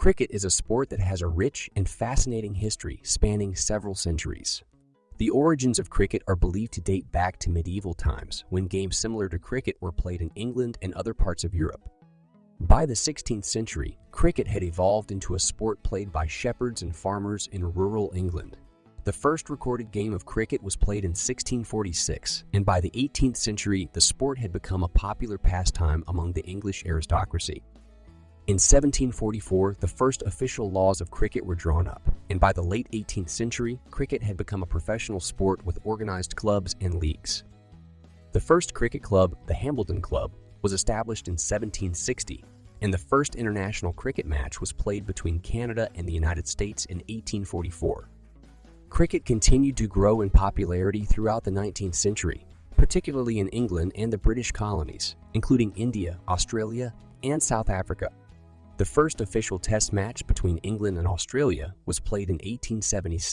Cricket is a sport that has a rich and fascinating history spanning several centuries. The origins of cricket are believed to date back to medieval times, when games similar to cricket were played in England and other parts of Europe. By the 16th century, cricket had evolved into a sport played by shepherds and farmers in rural England. The first recorded game of cricket was played in 1646, and by the 18th century, the sport had become a popular pastime among the English aristocracy. In 1744, the first official laws of cricket were drawn up, and by the late 18th century, cricket had become a professional sport with organized clubs and leagues. The first cricket club, the Hambledon Club, was established in 1760, and the first international cricket match was played between Canada and the United States in 1844. Cricket continued to grow in popularity throughout the 19th century, particularly in England and the British colonies, including India, Australia, and South Africa. The first official ٹھیک match between England and Australia was played eighteen seventy seven